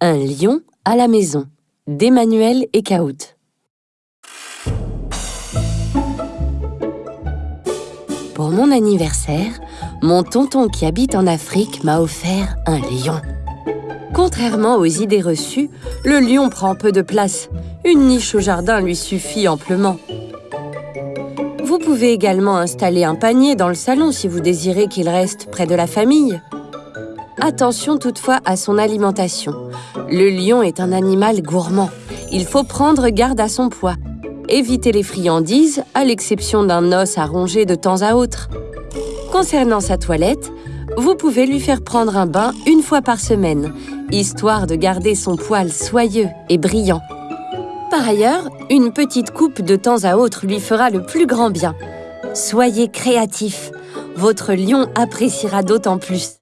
Un lion à la maison d'Emmanuel Ekaout. Pour mon anniversaire, mon tonton qui habite en Afrique m'a offert un lion. Contrairement aux idées reçues, le lion prend peu de place. Une niche au jardin lui suffit amplement. Vous pouvez également installer un panier dans le salon si vous désirez qu'il reste près de la famille. Attention toutefois à son alimentation. Le lion est un animal gourmand. Il faut prendre garde à son poids. Évitez les friandises, à l'exception d'un os à ronger de temps à autre. Concernant sa toilette, vous pouvez lui faire prendre un bain une fois par semaine, histoire de garder son poil soyeux et brillant. Par ailleurs, une petite coupe de temps à autre lui fera le plus grand bien. Soyez créatif, votre lion appréciera d'autant plus.